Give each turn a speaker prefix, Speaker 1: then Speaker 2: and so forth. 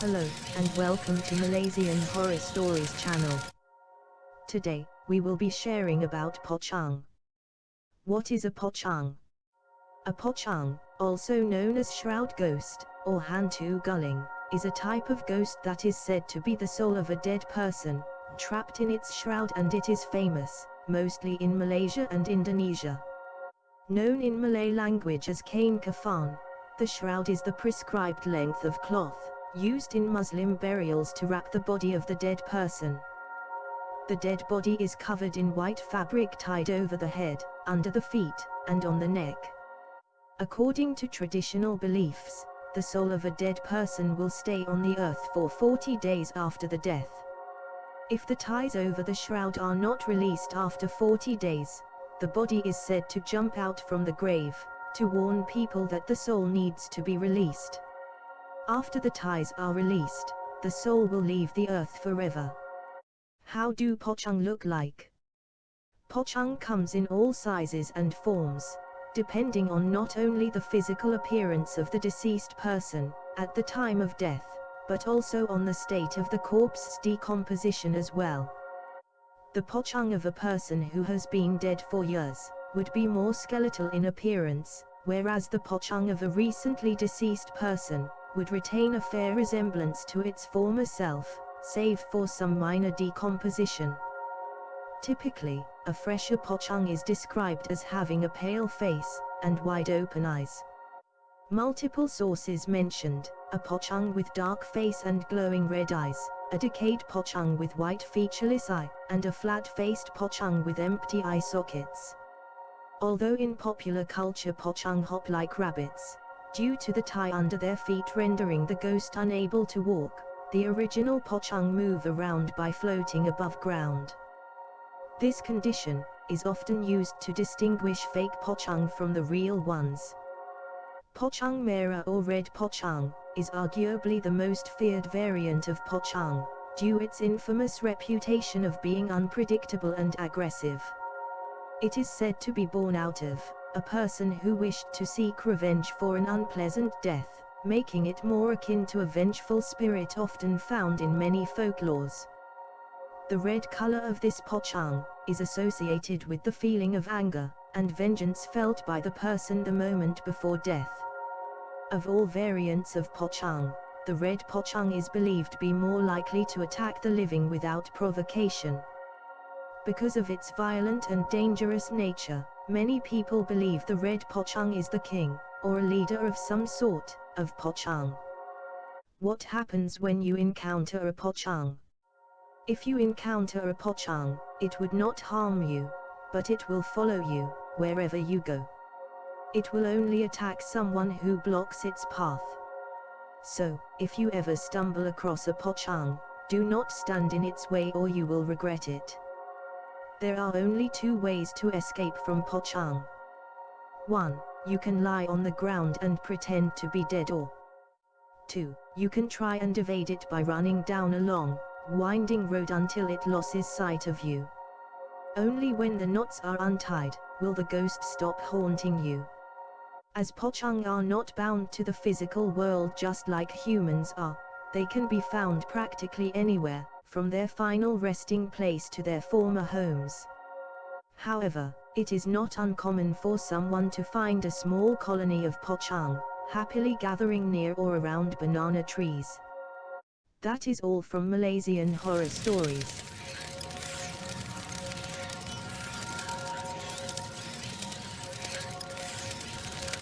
Speaker 1: Hello, and welcome to Malaysian Horror Stories channel. Today, we will be sharing about Pocong. What is a Pocong? A Pocong, also known as shroud ghost, or hantu guling, is a type of ghost that is said to be the soul of a dead person, trapped in its shroud and it is famous, mostly in Malaysia and Indonesia. Known in Malay language as kain kafan, the shroud is the prescribed length of cloth, used in Muslim burials to wrap the body of the dead person. The dead body is covered in white fabric tied over the head, under the feet, and on the neck. According to traditional beliefs, the soul of a dead person will stay on the earth for 40 days after the death. If the ties over the shroud are not released after 40 days, the body is said to jump out from the grave, to warn people that the soul needs to be released. After the ties are released, the soul will leave the earth forever. How do Pocong look like? Pocong comes in all sizes and forms, depending on not only the physical appearance of the deceased person, at the time of death, but also on the state of the corpse's decomposition as well. The Pocong of a person who has been dead for years, would be more skeletal in appearance, whereas the Pocong of a recently deceased person, would retain a fair resemblance to its former self, save for some minor decomposition. Typically, a fresher Pocong is described as having a pale face, and wide open eyes. Multiple sources mentioned, a Pocong with dark face and glowing red eyes, a decayed Pocong with white featureless eye, and a flat-faced Pocong with empty eye sockets. Although in popular culture Pocong hop like rabbits, due to the tie under their feet rendering the ghost unable to walk, the original Pocong move around by floating above ground. This condition, is often used to distinguish fake Pocong from the real ones. Pocong Merah or Red Pocong, is arguably the most feared variant of Pocong, due its infamous reputation of being unpredictable and aggressive. It is said to be born out of a person who wished to seek revenge for an unpleasant death, making it more akin to a vengeful spirit often found in many folklores. The red color of this pocong is associated with the feeling of anger and vengeance felt by the person the moment before death. Of all variants of pocong, the red pocong is believed to be more likely to attack the living without provocation, because of its violent and dangerous nature, many people believe the red Pocong is the king, or a leader of some sort, of Pocong. What happens when you encounter a Pocong? If you encounter a Pocong, it would not harm you, but it will follow you, wherever you go. It will only attack someone who blocks its path. So, if you ever stumble across a Pocong, do not stand in its way or you will regret it. There are only two ways to escape from Pocong. 1. You can lie on the ground and pretend to be dead or 2. You can try and evade it by running down a long, winding road until it loses sight of you. Only when the knots are untied, will the ghost stop haunting you. As Pocong are not bound to the physical world just like humans are, they can be found practically anywhere, from their final resting place to their former homes. However, it is not uncommon for someone to find a small colony of pocong, happily gathering near or around banana trees. That is all from Malaysian horror stories.